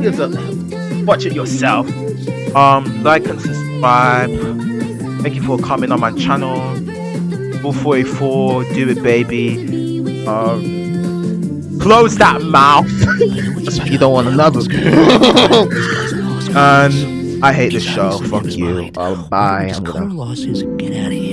You deserve- Watch it yourself. Um, like and subscribe. Thank you for coming on my channel. 444, do it, baby. Um, close that mouth. you don't want another. and I hate this show. Fuck you. Uh, bye. I'm gonna. Get out of here.